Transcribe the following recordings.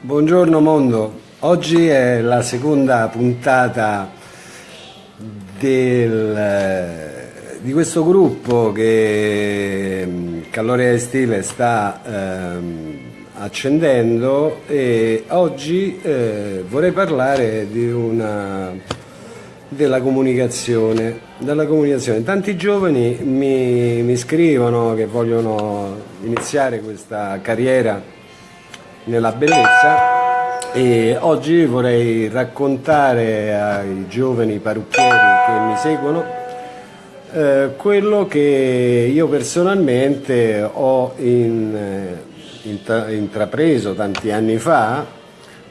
Buongiorno mondo, oggi è la seconda puntata del, di questo gruppo che mm, Calloria e Stile sta ehm, accendendo e oggi eh, vorrei parlare una, della comunicazione, della comunicazione. Tanti giovani mi, mi scrivono che vogliono iniziare questa carriera nella bellezza e oggi vorrei raccontare ai giovani parrucchieri che mi seguono eh, quello che io personalmente ho in, eh, intra, intrapreso tanti anni fa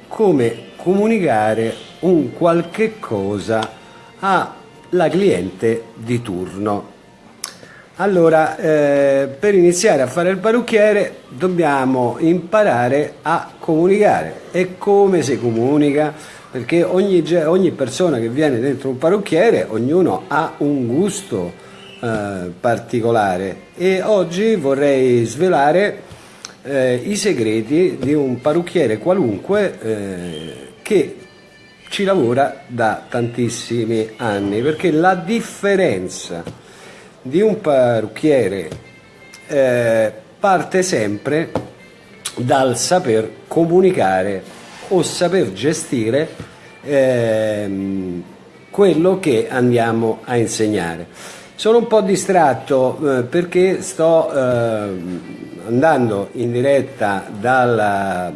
come comunicare un qualche cosa alla cliente di turno. Allora, eh, per iniziare a fare il parrucchiere dobbiamo imparare a comunicare. E come si comunica? Perché ogni, ogni persona che viene dentro un parrucchiere, ognuno ha un gusto eh, particolare. E oggi vorrei svelare eh, i segreti di un parrucchiere qualunque eh, che ci lavora da tantissimi anni. Perché la differenza di un parrucchiere eh, parte sempre dal saper comunicare o saper gestire eh, quello che andiamo a insegnare. Sono un po' distratto eh, perché sto eh, andando in diretta dal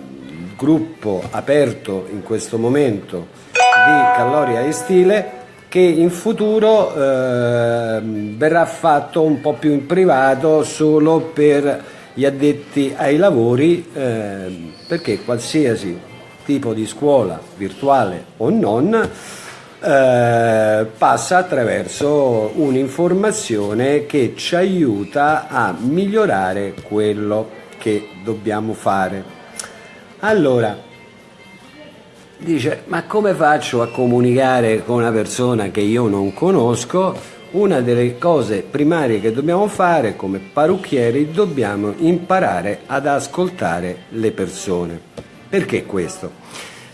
gruppo aperto in questo momento di Calloria e Stile che in futuro eh, verrà fatto un po' più in privato solo per gli addetti ai lavori eh, perché qualsiasi tipo di scuola virtuale o non eh, passa attraverso un'informazione che ci aiuta a migliorare quello che dobbiamo fare. Allora, dice ma come faccio a comunicare con una persona che io non conosco? Una delle cose primarie che dobbiamo fare come parrucchieri dobbiamo imparare ad ascoltare le persone. Perché questo?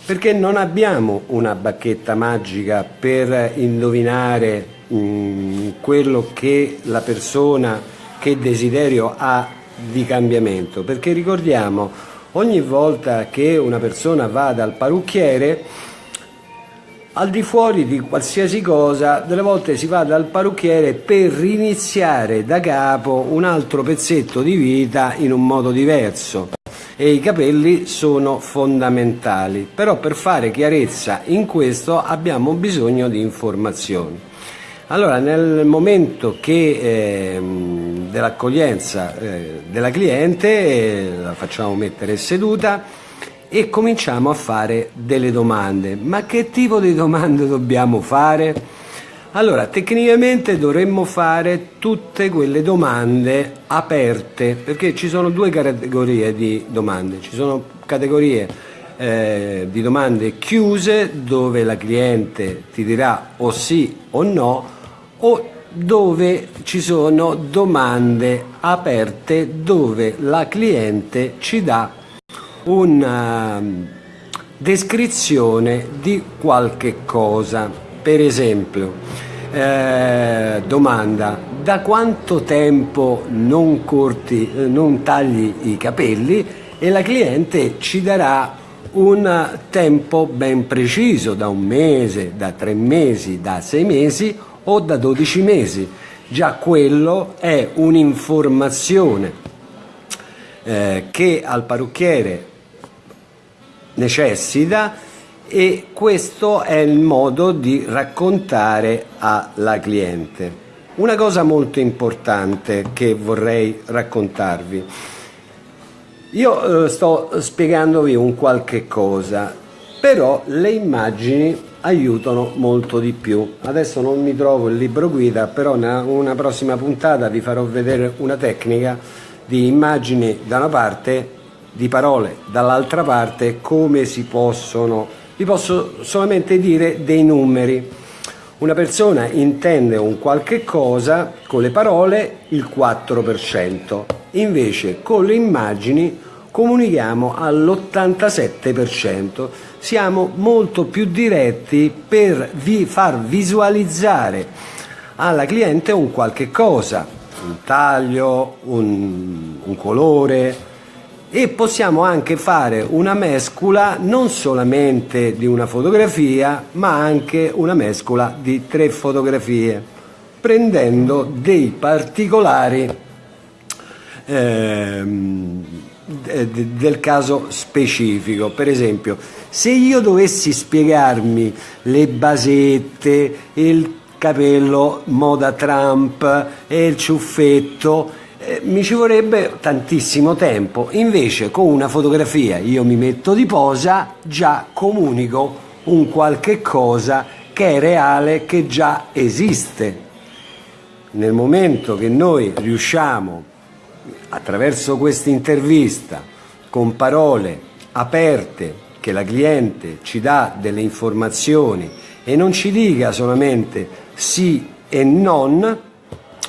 Perché non abbiamo una bacchetta magica per indovinare mm, quello che la persona, che desiderio ha di cambiamento, perché ricordiamo ogni volta che una persona va dal parrucchiere, al di fuori di qualsiasi cosa, delle volte si va dal parrucchiere per riniziare da capo un altro pezzetto di vita in un modo diverso e i capelli sono fondamentali, però per fare chiarezza in questo abbiamo bisogno di informazioni. Allora, nel momento che eh, dell'accoglienza eh, della cliente eh, la facciamo mettere seduta e cominciamo a fare delle domande. Ma che tipo di domande dobbiamo fare? Allora, tecnicamente dovremmo fare tutte quelle domande aperte, perché ci sono due categorie di domande. Ci sono categorie eh, di domande chiuse dove la cliente ti dirà o sì o no o dove ci sono domande aperte dove la cliente ci dà una um, descrizione di qualche cosa. Per esempio, eh, domanda, da quanto tempo non, corti, non tagli i capelli? E la cliente ci darà un tempo ben preciso, da un mese, da tre mesi, da sei mesi o da 12 mesi. Già quello è un'informazione eh, che al parrucchiere necessita e questo è il modo di raccontare alla cliente. Una cosa molto importante che vorrei raccontarvi. Io eh, sto spiegandovi un qualche cosa, però le immagini aiutano molto di più. Adesso non mi trovo il libro guida, però in una prossima puntata vi farò vedere una tecnica di immagini da una parte, di parole dall'altra parte, come si possono, vi posso solamente dire dei numeri. Una persona intende un qualche cosa con le parole il 4%, invece con le immagini comunichiamo all'87%. Siamo molto più diretti per vi far visualizzare alla cliente un qualche cosa, un taglio, un, un colore, e possiamo anche fare una mescola non solamente di una fotografia ma anche una mescola di tre fotografie prendendo dei particolari ehm, del caso specifico per esempio se io dovessi spiegarmi le basette il capello moda Trump e il ciuffetto eh, mi ci vorrebbe tantissimo tempo, invece con una fotografia io mi metto di posa, già comunico un qualche cosa che è reale, che già esiste. Nel momento che noi riusciamo, attraverso questa intervista, con parole aperte, che la cliente ci dà delle informazioni e non ci dica solamente sì e non,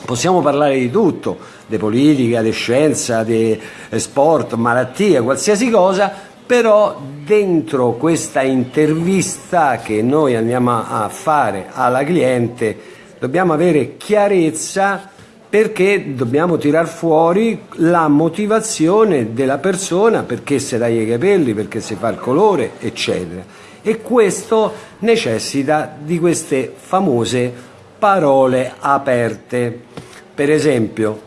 possiamo parlare di tutto, di politica, di scienza, di sport, malattie, qualsiasi cosa, però dentro questa intervista che noi andiamo a fare alla cliente dobbiamo avere chiarezza perché dobbiamo tirar fuori la motivazione della persona, perché si taglia i capelli, perché si fa il colore, eccetera. E questo necessita di queste famose parole aperte. Per esempio,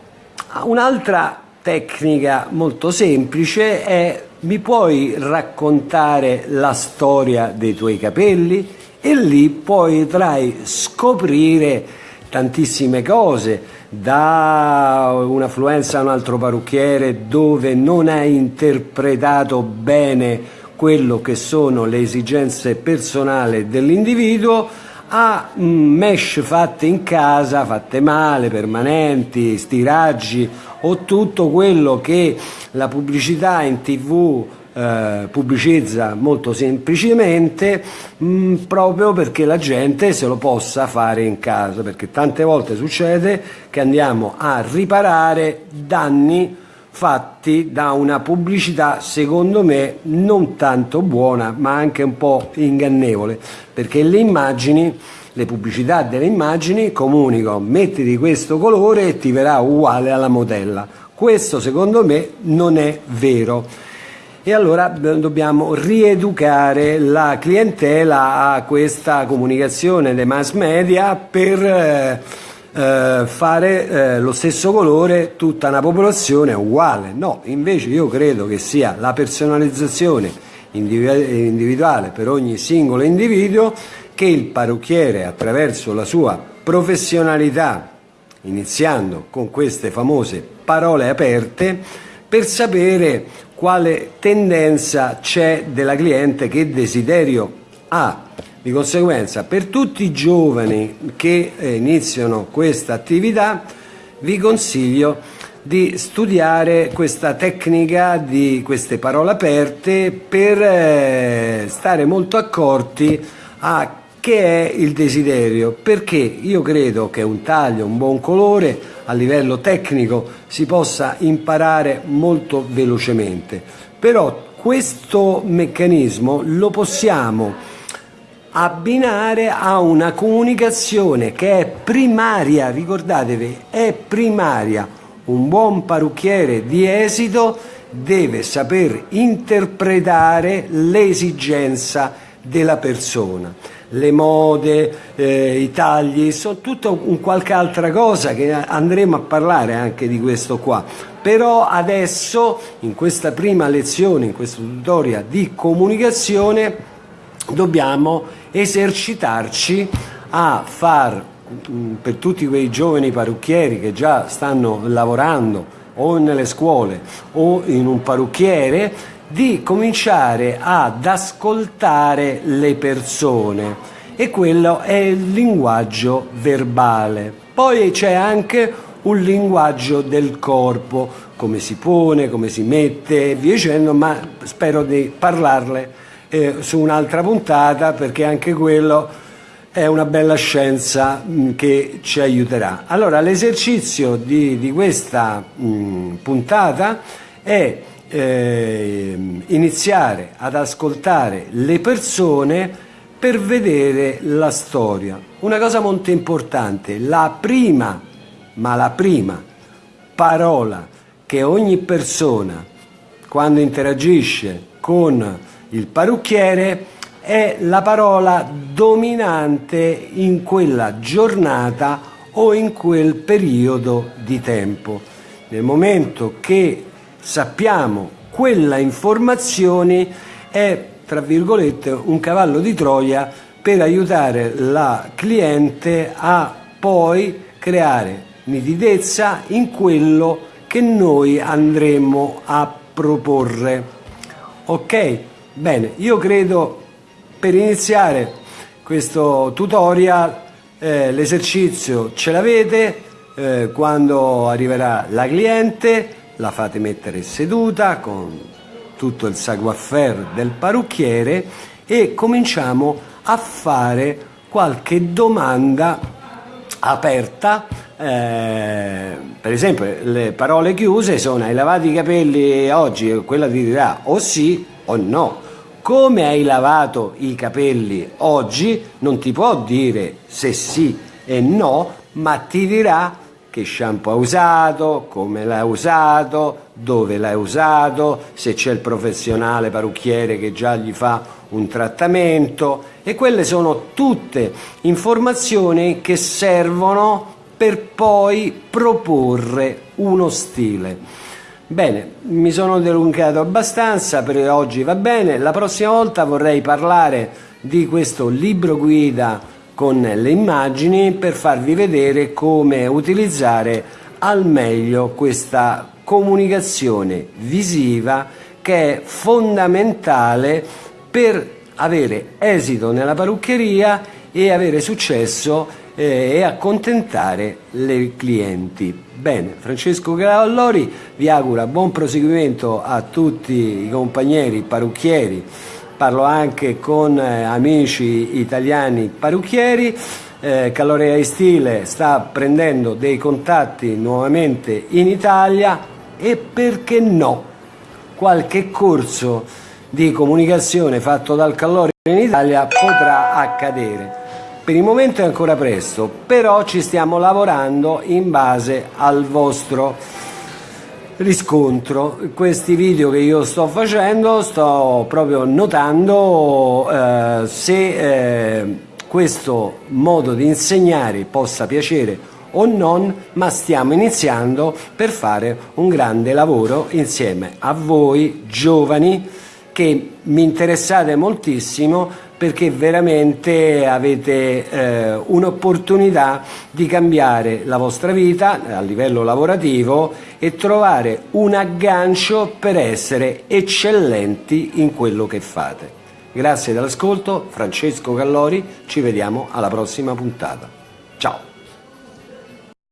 Un'altra tecnica molto semplice è mi puoi raccontare la storia dei tuoi capelli e lì potrai scoprire tantissime cose da un'affluenza a un altro parrucchiere dove non hai interpretato bene quello che sono le esigenze personali dell'individuo a mm, mesh fatte in casa, fatte male, permanenti, stiraggi o tutto quello che la pubblicità in tv eh, pubblicizza molto semplicemente mh, mm, proprio perché la gente se lo possa fare in casa perché tante volte succede che andiamo a riparare danni fatti da una pubblicità secondo me non tanto buona ma anche un po' ingannevole perché le immagini le pubblicità delle immagini comunicano metti di questo colore e ti verrà uguale alla modella. Questo secondo me non è vero e allora dobbiamo rieducare la clientela a questa comunicazione dei mass media per eh, eh, fare eh, lo stesso colore tutta una popolazione uguale. No, invece io credo che sia la personalizzazione individuale per ogni singolo individuo che il parrucchiere attraverso la sua professionalità, iniziando con queste famose parole aperte, per sapere quale tendenza c'è della cliente, che desiderio ha. Di conseguenza, per tutti i giovani che eh, iniziano questa attività, vi consiglio di studiare questa tecnica di queste parole aperte per eh, stare molto accorti a che è il desiderio, perché io credo che un taglio, un buon colore a livello tecnico si possa imparare molto velocemente, però questo meccanismo lo possiamo abbinare a una comunicazione che è primaria, ricordatevi, è primaria. Un buon parrucchiere di esito deve saper interpretare l'esigenza della persona. Le mode, eh, i tagli, sono tutto un qualche altra cosa che andremo a parlare anche di questo qua. Però adesso, in questa prima lezione, in questo tutorial di comunicazione, dobbiamo esercitarci a far mm, per tutti quei giovani parrucchieri che già stanno lavorando o nelle scuole o in un parrucchiere di cominciare ad ascoltare le persone e quello è il linguaggio verbale. Poi c'è anche un linguaggio del corpo, come si pone, come si mette e via dicendo, ma spero di parlarle eh, su un'altra puntata perché anche quello è una bella scienza mh, mm, che ci aiuterà. Allora l'esercizio di, di, questa mh, mm, puntata è eh, iniziare ad ascoltare le persone per vedere la storia. Una cosa molto importante, la prima, ma la prima parola che ogni persona quando interagisce con il parrucchiere è la parola dominante in quella giornata o in quel periodo di tempo. Nel momento che sappiamo quella informazione è, tra virgolette, un cavallo di Troia per aiutare la cliente a poi creare nitidezza in quello che noi andremo a proporre. Ok? Bene, io credo per iniziare questo tutorial eh, l'esercizio ce l'avete, eh, quando arriverà la cliente la fate mettere seduta con tutto il savoir-faire del parrucchiere e cominciamo a fare qualche domanda aperta. Eh, per esempio le parole chiuse sono hai lavato i capelli oggi? Quella ti dirà o sì o no. Come hai lavato i capelli oggi non ti può dire se sì e no ma ti dirà che shampoo ha usato, come l'ha usato, dove l'ha usato, se c'è il professionale parrucchiere che già gli fa un trattamento e quelle sono tutte informazioni che servono per poi proporre uno stile. Bene, mi sono delungato abbastanza, per oggi va bene, la prossima volta vorrei parlare di questo libro guida con le immagini per farvi vedere come utilizzare al meglio questa comunicazione visiva che è fondamentale per avere esito nella parruccheria e avere successo eh, e accontentare le clienti. Bene, Francesco Gallori vi augura buon proseguimento a tutti i compagneri parrucchieri parlo anche con eh, amici italiani parrucchieri, eh, Calorea e Stile sta prendendo dei contatti nuovamente in Italia e perché no, qualche corso di comunicazione fatto dal Calore in Italia potrà accadere. Per il momento è ancora presto, però ci stiamo lavorando in base al vostro riscontro. Questi video che io sto facendo sto proprio notando eh, se eh, questo modo di insegnare possa piacere o non, ma stiamo iniziando per fare un grande lavoro insieme a voi giovani che mi interessate moltissimo perché veramente avete eh, un'opportunità di cambiare la vostra vita a livello lavorativo e trovare un aggancio per essere eccellenti in quello che fate. Grazie dell'ascolto, Francesco Gallori, ci vediamo alla prossima puntata. Ciao!